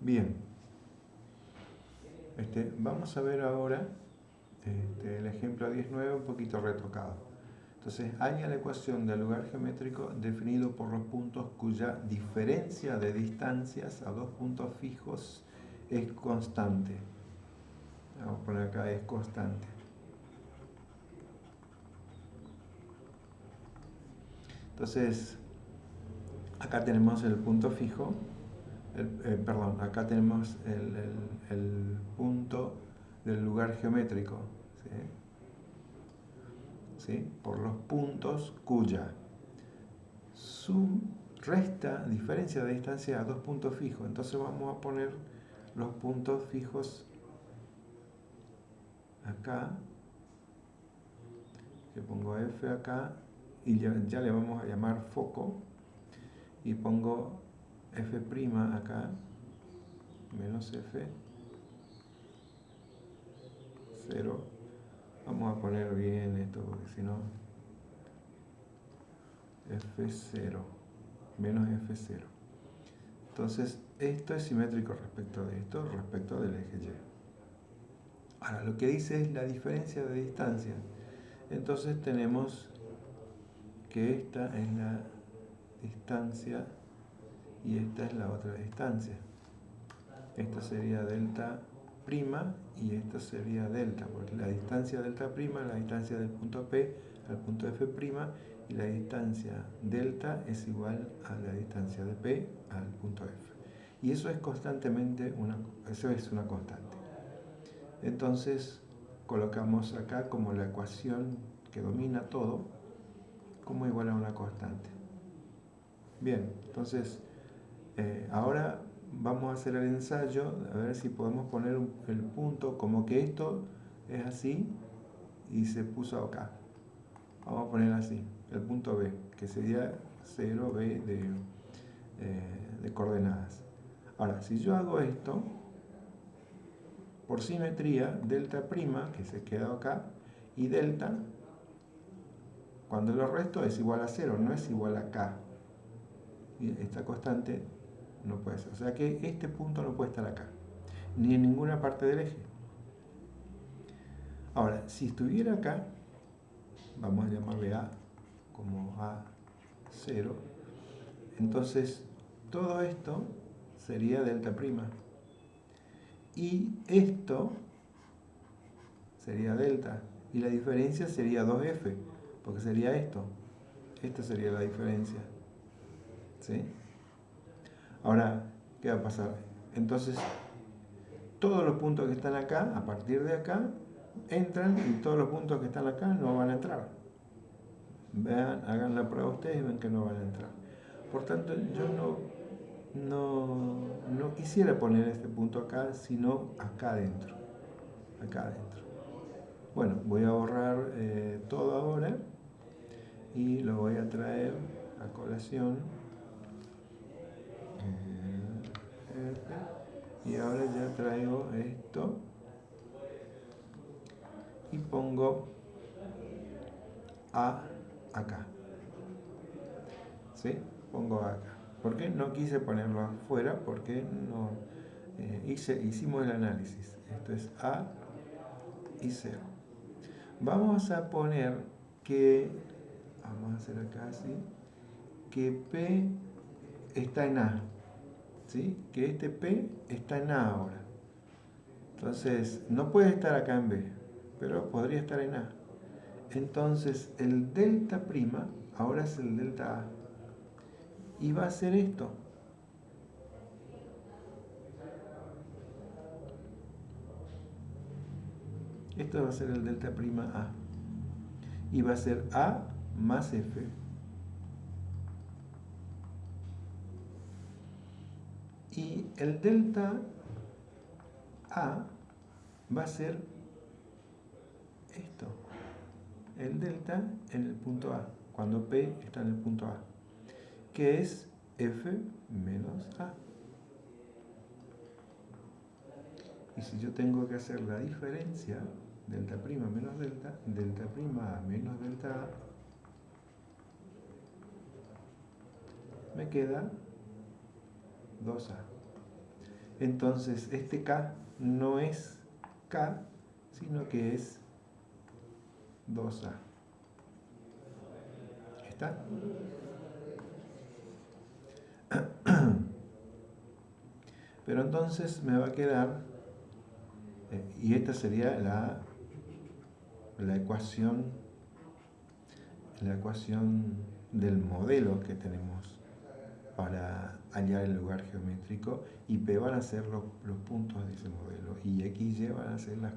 Bien. Este, vamos a ver ahora este, el ejemplo 19 un poquito retocado. Entonces, haya la ecuación del lugar geométrico definido por los puntos cuya diferencia de distancias a dos puntos fijos es constante. Vamos a poner acá es constante. Entonces, acá tenemos el punto fijo, eh, perdón, acá tenemos el, punto del lugar geométrico, ¿sí? por los puntos cuya su resta diferencia de distancia a dos puntos fijos. Entonces vamos a poner los puntos fijos acá, que pongo F acá, y ya, le vamos a llamar foco, y pongo F' acá, menos F, 0. Vamos a poner bien esto, porque si no, F0, menos F0. Entonces, esto es simétrico respecto de esto, respecto del eje Y. Ahora, lo que dice es la diferencia de distancia. Entonces tenemos que esta es la distancia y esta es la otra distancia. Esta sería delta prima y esta sería delta, porque la distancia delta prima es la distancia del punto P al punto F prima y la distancia delta es igual a la distancia de P al punto F. Y eso es constantemente una, eso es una constante. Entonces colocamos acá como la ecuación que domina todo como igual a una constante. Bien, entonces eh, ahora vamos a hacer el ensayo, a ver si podemos poner el punto como que esto es así y se puso acá. Vamos a poner así, el punto B, que sería 0B de, eh, de coordenadas. Ahora, si yo hago esto, por simetría, delta prima, que se queda acá, y delta, cuando lo resto es igual a 0, no es igual a k. esta constante no puede ser. O sea que este punto no puede estar acá, ni en ninguna parte del eje. Ahora, si estuviera acá, vamos a llamarle A como A0, entonces todo esto sería delta prima. Y esto sería delta. Y la diferencia sería 2F, porque sería esto. Esta sería la diferencia. ¿Sí? Ahora, ¿qué va a pasar? Entonces, todos los puntos que están acá, a partir de acá, entran y todos los puntos que están acá no van a entrar. Vean, hagan la prueba ustedes y ven que no van a entrar. Por tanto, yo no, no, quisiera poner este punto acá, sino acá adentro. Acá adentro. Bueno, voy a borrar eh, todo ahora y lo voy a traer a colación y ahora ya traigo esto. Y pongo A acá. ¿sí? pongo A acá. ¿por qué no quise ponerlo afuera? porque no eh, hice, hicimos el análisis. Esto es A y 0 vamos a poner que vamos a hacer acá así que P está en A ¿sí? que este P está en A ahora. Entonces, no puede estar acá en B, pero podría estar en A. Entonces, el delta prima ahora es el delta A. Y va a ser esto. Esto va a ser el delta prima A. Y va a ser A más F. Y el delta A va a ser esto. El delta en el punto A, cuando P está en el punto A, que es F menos A. Y si yo tengo que hacer la diferencia, delta prima menos delta, delta prima A menos delta A, me queda 2A. Entonces, este K no es K, sino que es 2A. ¿Está? Pero entonces me va a quedar, eh, y esta sería la, la ecuación, la ecuación del modelo que tenemos para hallar el lugar geométrico y P van a ser los, puntos de ese modelo y X, Y van a ser las,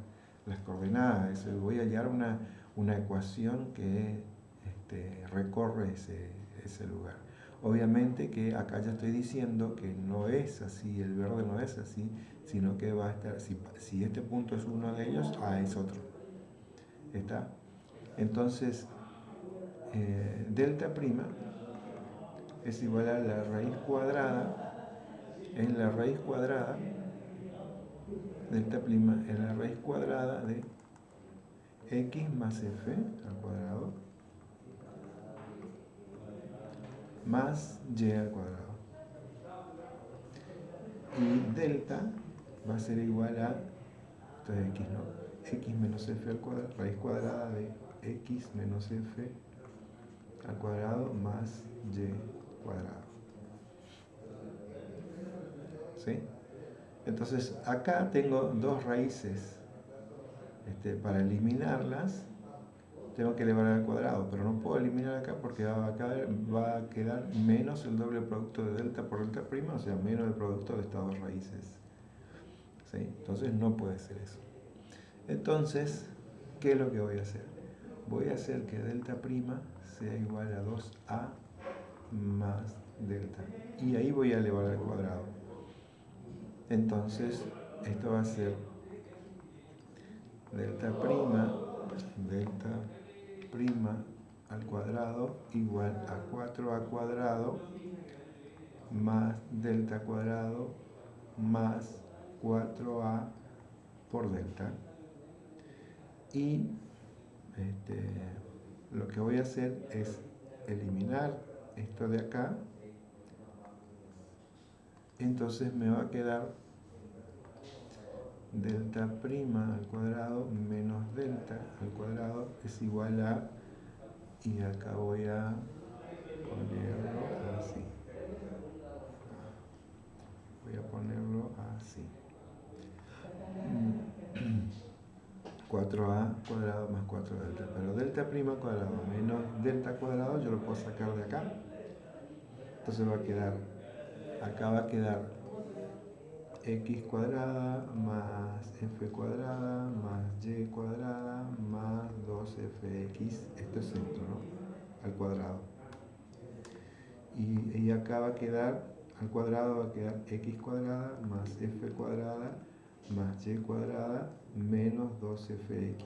coordenadas. voy a hallar una, una ecuación que este, recorre ese, ese lugar. Obviamente que acá ya estoy diciendo que no es así, el verde no es así, sino que va a estar, si, este punto es uno de ellos, A es otro. ¿Está? Entonces, eh, delta prima es igual a la raíz cuadrada, en la raíz cuadrada, delta prima es la raíz cuadrada de x más f al cuadrado más y al cuadrado. Y delta va a ser igual a, esto es x, ¿no? x menos f al cuadrado, raíz cuadrada de x menos f al cuadrado más y cuadrado. ¿Sí? Entonces acá tengo dos raíces. Este, para eliminarlas tengo que elevar al cuadrado, pero no puedo eliminar acá porque va a, quedar, va a quedar menos el doble producto de delta por delta prima, o sea, menos el producto de estas dos raíces. ¿Sí? Entonces no puede ser eso. Entonces, ¿qué es lo que voy a hacer? Voy a hacer que delta prima sea igual a 2a más delta. Y ahí voy a elevar al cuadrado. Entonces, esto va a ser delta prima, delta prima al cuadrado igual a 4a cuadrado más delta cuadrado más 4a por delta y este, lo que voy a hacer es eliminar esto de acá entonces me va a quedar delta prima al cuadrado menos delta al cuadrado es igual a y acá voy a ponerlo así. Voy a ponerlo así 4a cuadrado más 4 delta pero delta prima cuadrado menos delta cuadrado yo lo puedo sacar de acá entonces va a quedar acá va a quedar x cuadrada más f cuadrada más y cuadrada más 2fx, esto es esto, ¿no? Al cuadrado. Y, y, acá va a quedar, al cuadrado va a quedar x cuadrada más f cuadrada más y cuadrada menos 2fx.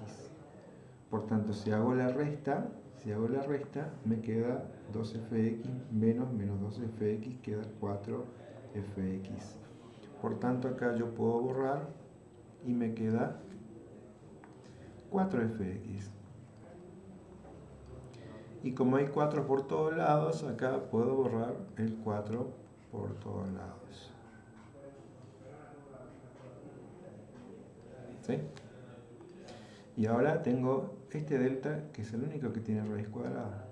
Por tanto, si hago la resta, si hago la resta, me queda 2fx menos menos 2fx, queda 4fx. Por tanto, acá yo puedo borrar y me queda 4fx. Y como hay 4 por todos lados, acá puedo borrar el 4 por todos lados. ¿Sí? Y ahora tengo este delta, que es el único que tiene raíz cuadrada.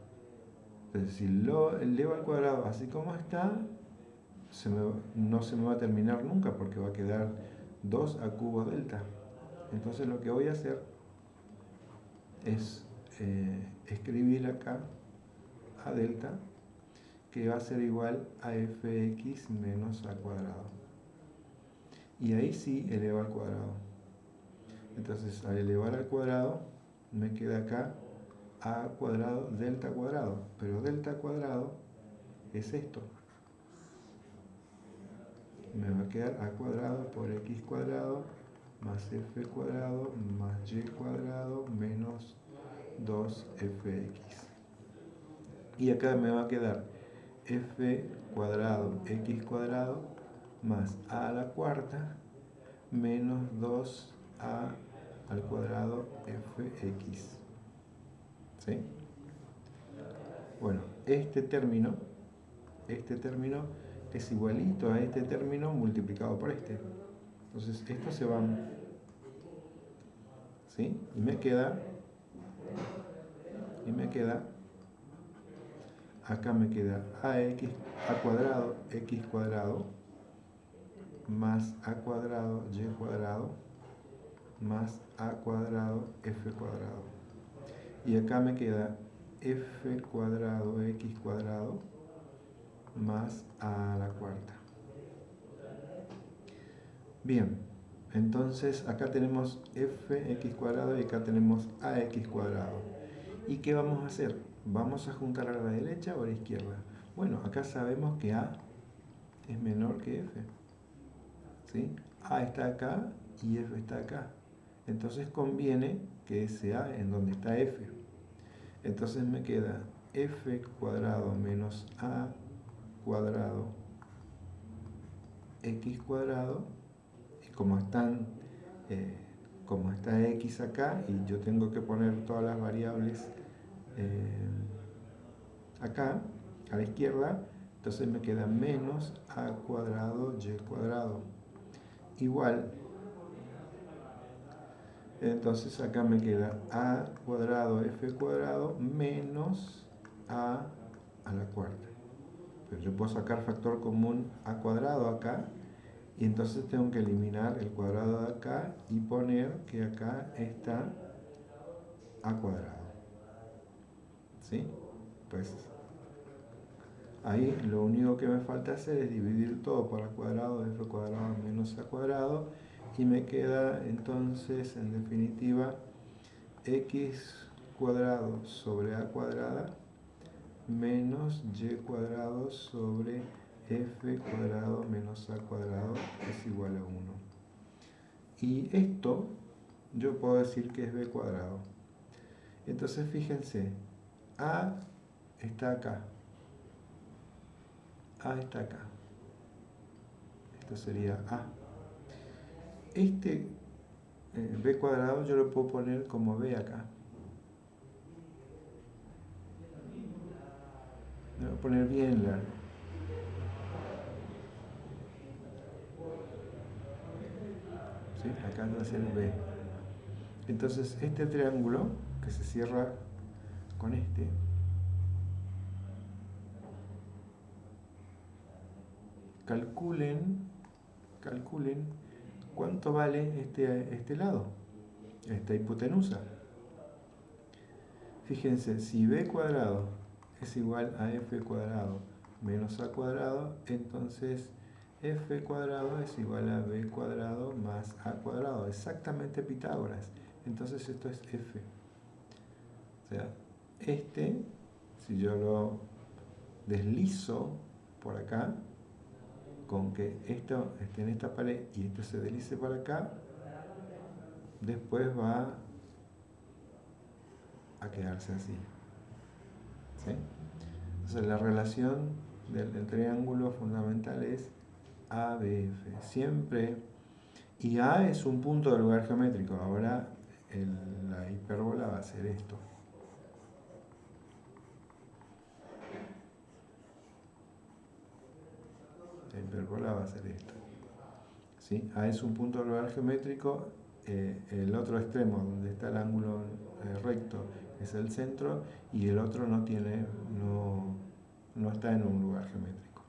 Entonces, si lo elevo al cuadrado así como está, no se me va a terminar nunca porque va a quedar 2 a cubo delta. Entonces lo que voy a hacer es eh, escribir acá a delta que va a ser igual a fx menos a cuadrado. Y ahí sí eleva al cuadrado. Entonces al elevar al cuadrado me queda acá a cuadrado delta cuadrado. Pero delta cuadrado es esto me va a quedar a cuadrado por x cuadrado más f cuadrado más y cuadrado menos 2fx. Y acá me va a quedar f cuadrado x cuadrado más a la cuarta menos 2a al cuadrado fx. ¿Sí? Bueno, este término, este término es igualito a este término multiplicado por este. Entonces esto se va ¿Sí? Y me queda, y me queda, acá me queda ax, a cuadrado, x cuadrado, más a cuadrado, y cuadrado, más a cuadrado, f cuadrado. Y acá me queda f cuadrado, x cuadrado, más a la cuarta. Bien, entonces acá tenemos fx cuadrado y acá tenemos ax cuadrado. ¿Y qué vamos a hacer? ¿Vamos a juntar a la derecha o a la izquierda? Bueno, acá sabemos que a es menor que f. ¿sí? a está acá y f está acá. Entonces conviene que sea en donde está f. Entonces me queda f cuadrado menos a cuadrado x cuadrado como están eh, como está x acá y yo tengo que poner todas las variables eh, acá a la izquierda entonces me queda menos a cuadrado y cuadrado igual entonces acá me queda a cuadrado f cuadrado menos a a la cuarta pero yo puedo sacar factor común a cuadrado acá y entonces tengo que eliminar el cuadrado de acá y poner que acá está a cuadrado. ¿Sí? Pues ahí lo único que me falta hacer es dividir todo por a cuadrado f cuadrado menos a cuadrado y me queda entonces en definitiva x cuadrado sobre a cuadrada menos y cuadrado sobre f cuadrado menos a cuadrado es igual a 1. Y esto yo puedo decir que es b cuadrado. Entonces fíjense, a está acá. a está acá. Esto sería a. Este eh, b cuadrado yo lo puedo poner como b acá. Lo voy a poner bien largo. acá va a ser B. Entonces este triángulo que se cierra con este, calculen, calculen cuánto vale este, este lado, esta hipotenusa. Fíjense, si b cuadrado es igual a f cuadrado menos a cuadrado, entonces f cuadrado es igual a b cuadrado más a cuadrado. Exactamente Pitágoras. Entonces esto es f. O sea, este, si yo lo deslizo por acá, con que esto esté en esta pared y esto se deslice por acá, después va a quedarse así. ¿Sí? Entonces la relación del triángulo fundamental es ABF. Siempre. Y A es un punto del lugar geométrico. Ahora la hipérbola va a ser esto. Hipérbola va a ser esto. ¿Sí? A es un punto lugar geométrico. Eh, el otro extremo, donde está el ángulo eh, recto, es el centro. Y el otro no tiene, no, no está en un lugar geométrico.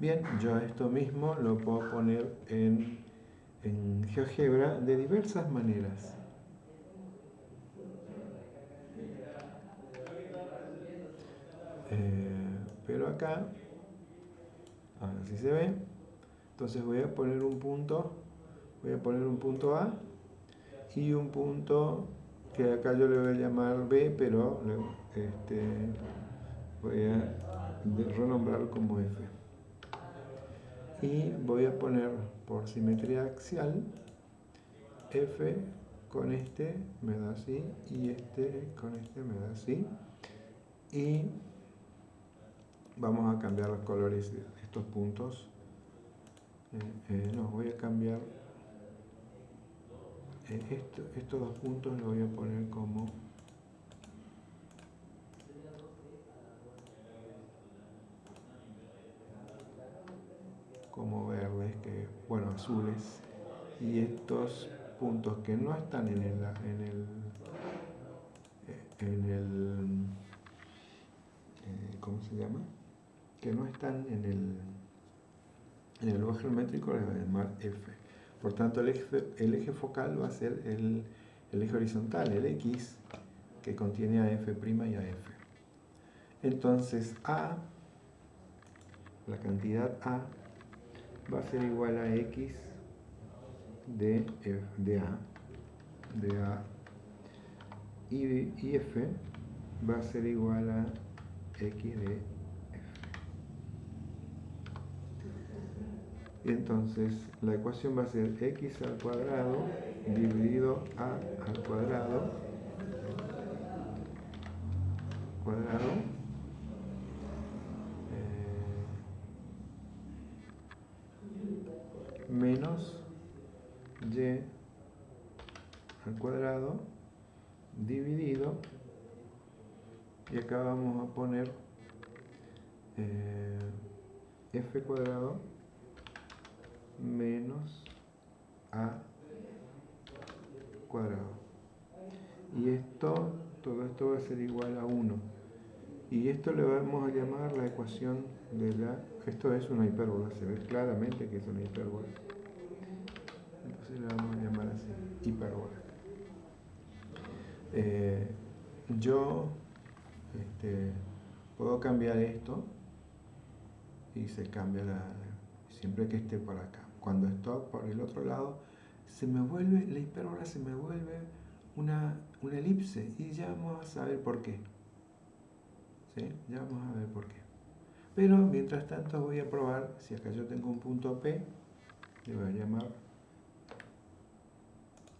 Bien, yo esto mismo lo puedo poner en, GeoGebra de diversas maneras. Eh, pero acá, ahora sí se ve, entonces voy a poner un punto, voy a poner un punto A y un punto que acá yo le voy a llamar B, pero este, voy a renombrarlo como F. Y voy a poner por simetría axial F con este me da así y este con este me da así. Y vamos a cambiar los colores estos puntos. Eh, eh, no, voy a cambiar eh, esto, estos dos puntos los voy a poner como como verdes, que, bueno, azules, y estos puntos que no están en el, en el, eh, en el ¿cómo se llama? Que no están en el, en el lugar geométrico a llamar F. Por tanto, el eje, el eje focal va a ser el, el eje horizontal, el X, que contiene a F' y a F. Entonces, A, la cantidad A, va a ser igual a X de, de A, de A, y, y F va a ser igual a X de F. Entonces, la ecuación va a ser X al cuadrado dividido A al cuadrado cuadrado eh, menos y al cuadrado dividido. Y acá vamos a poner eh, f cuadrado menos a cuadrado. Y esto todo esto va a ser igual a 1 y esto le vamos a llamar la ecuación de la esto es una hipérbola se ve claramente que es una hipérbola. Entonces le vamos a llamar así hipérbola. Eh, yo este, puedo cambiar esto y se cambia la, siempre que esté por acá cuando estoy por el otro lado se me vuelve la hipérbola se me vuelve una, una elipse y ya vamos a saber por qué ¿Sí? ya vamos a ver por qué pero mientras tanto voy a probar si acá yo tengo un punto P le voy a llamar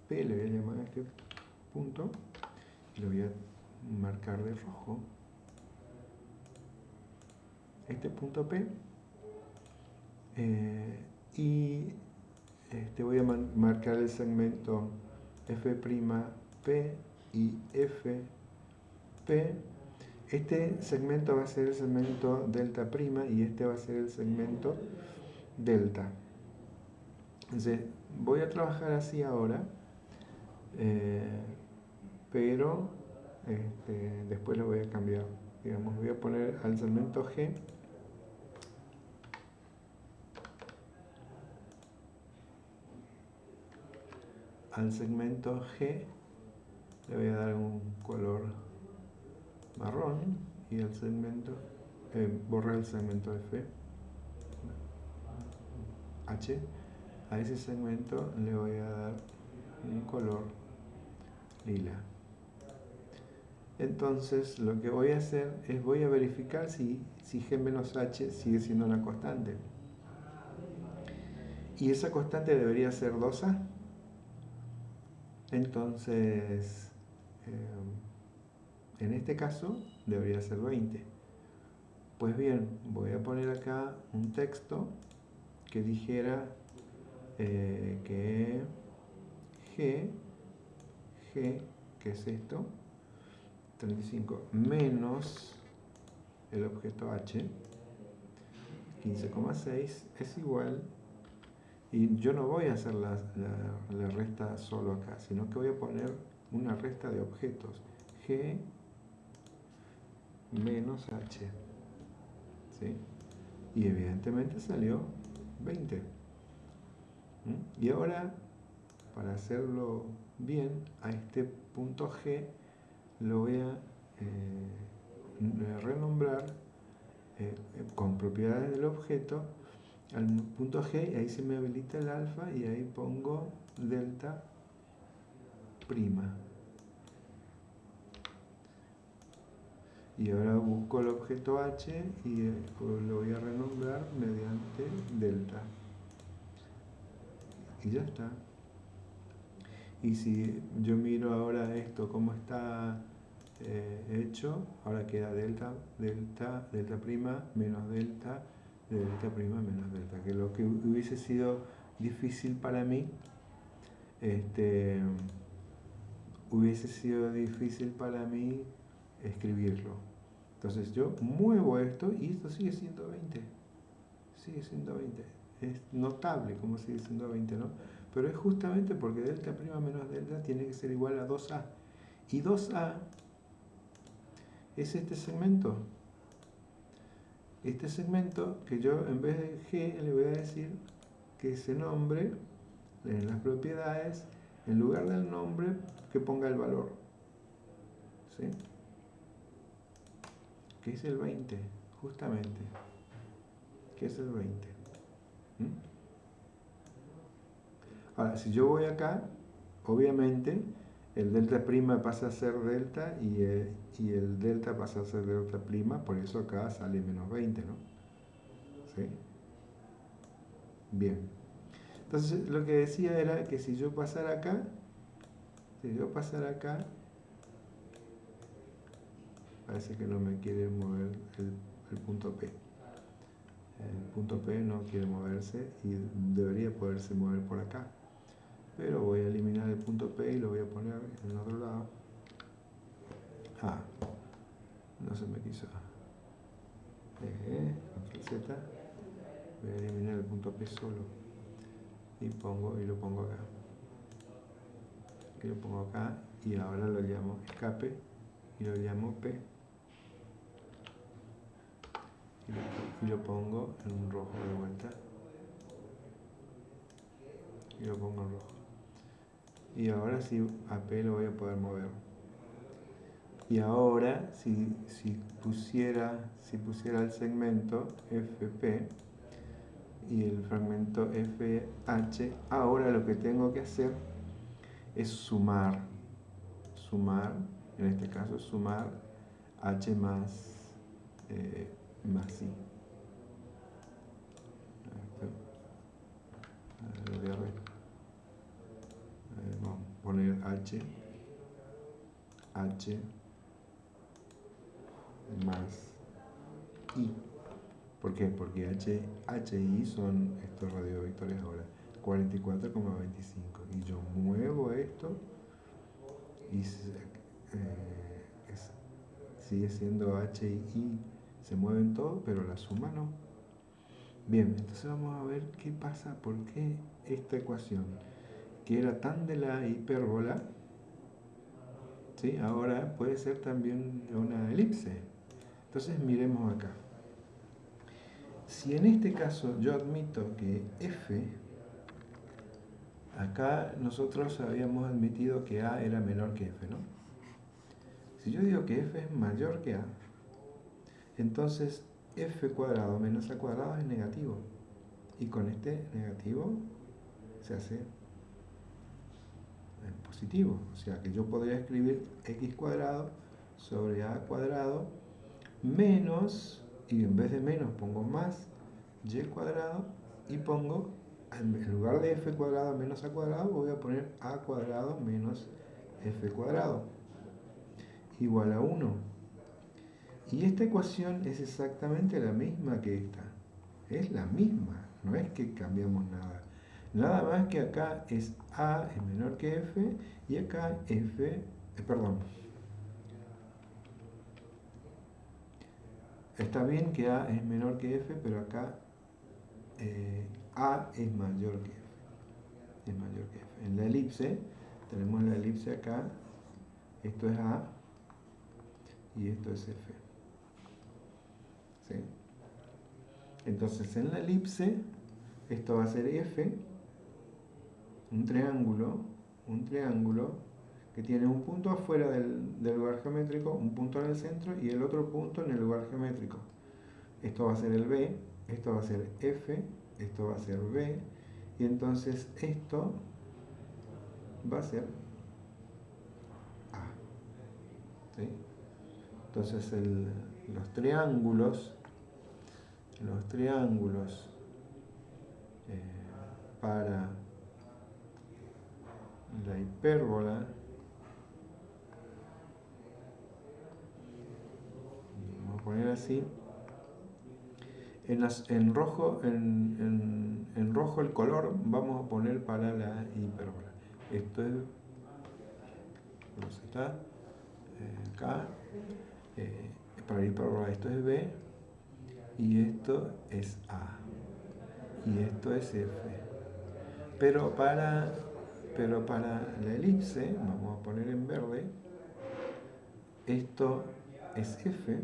P le voy a llamar a este punto lo voy a marcar de rojo este punto P eh, y este voy a marcar el segmento F' P y F P este segmento va a ser el segmento delta prima y este va a ser el segmento delta entonces voy a trabajar así ahora eh, pero este, después lo voy a cambiar. Digamos, voy a poner al segmento G al segmento G le voy a dar un color marrón y al segmento eh, borrar el segmento F H a ese segmento le voy a dar un color lila entonces lo que voy a hacer es voy a verificar si, si g menos h sigue siendo una constante. Y esa constante debería ser 2a. Entonces, eh, en este caso debería ser 20. Pues bien, voy a poner acá un texto que dijera eh, que g, g, ¿qué es esto? 35 menos el objeto h, 15,6 es igual, y yo no voy a hacer la, resta solo acá, sino que voy a poner una resta de objetos, g menos h, y evidentemente salió 20. ¿Mm? Y ahora, para hacerlo bien, a este punto g lo voy a eh, renombrar eh, con propiedades del objeto al punto G, ahí se me habilita el alfa y ahí pongo delta prima. Y ahora busco el objeto H y eh, lo voy a renombrar mediante delta. Y ya está. Y si yo miro ahora esto, cómo está eh, hecho, ahora queda delta, delta, delta prima, menos delta, delta prima, menos delta, que lo que hubiese sido difícil para mí, este, hubiese sido difícil para mí escribirlo. Entonces yo muevo esto y esto sigue siendo 20. Sigue siendo 20. es notable, como sigue siendo 20, ¿no? Pero es justamente porque delta prima menos delta tiene que ser igual a 2a. Y 2a es este segmento. Este segmento que yo en vez de g le voy a decir que ese nombre en las propiedades, en lugar del nombre, que ponga el valor. ¿Sí? Que es el 20, justamente. Que es el 20. ¿Mm? Ahora, si yo voy acá, obviamente el delta prima pasa a ser delta y el, y el delta pasa a ser delta prima, por eso acá sale menos 20, ¿no? ¿Sí? Bien. Entonces lo que decía era que si yo pasara acá, si yo pasara acá, parece que no me quiere mover el, el punto P. El punto P no quiere moverse y debería poderse mover por acá. Pero voy a eliminar el punto P y lo voy a poner en el otro lado. Ah, no se me quiso. Eh, Z. Voy a eliminar el punto P solo. Y pongo y lo pongo acá. Y lo pongo acá y ahora lo llamo escape y lo llamo P. Y lo, pongo en un rojo de vuelta. Y lo pongo en rojo. Y ahora sí a P lo voy a poder mover. Y ahora, si, pusiera, si pusiera el segmento FP y el fragmento FH, ahora lo que tengo que hacer es sumar, sumar, en este caso sumar H más, eh, más I. Vamos a poner H, H, más I. ¿Por qué? Porque H, H y I son estos radiovectores ahora, 44,25. Y yo muevo esto y eh, sigue siendo H y I, se mueven todos, pero la suma no. Bien, entonces vamos a ver qué pasa, por qué esta ecuación, que era tan de la hipérbola, ¿sí? ahora puede ser también una elipse. Entonces miremos acá. Si en este caso yo admito que f, acá nosotros habíamos admitido que a era menor que f, ¿no? Si yo digo que f es mayor que a, entonces f cuadrado menos a cuadrado es negativo. Y con este negativo se hace positivo. O sea que yo podría escribir x cuadrado sobre a cuadrado menos, y en vez de menos pongo más, y cuadrado, y pongo, en lugar de f cuadrado menos a cuadrado, voy a poner a cuadrado menos f cuadrado, igual a 1. Y esta ecuación es exactamente la misma que esta. Es la misma, no es que cambiamos nada. Nada más que acá es a es menor que f y acá f, eh, perdón, Está bien que A es menor que F, pero acá eh, A es mayor que F. Es mayor que F. En la elipse, tenemos la elipse acá, esto es A y esto es F. ¿Sí? Entonces en la elipse, esto va a ser F, un triángulo, un triángulo que tiene un punto afuera del, lugar geométrico, un punto en el centro y el otro punto en el lugar geométrico. Esto va a ser el B, esto va a ser F, esto va a ser B, y entonces esto va a ser A. Entonces los triángulos, los triángulos eh, para la hipérbola poner así. En, en rojo, en, en, rojo el color vamos a poner para la hipérbola. Esto es, está? Eh, acá, eh, para la hipérbola esto es B y esto es A. y esto es F. Pero para, pero para la elipse, vamos a poner en verde, esto es F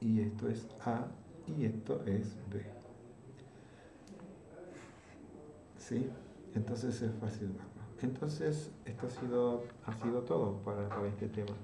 y esto es A y esto es B. ¿Sí? Entonces es fácil verlo. Entonces, esto ha sido, ha sido todo para, para este tema.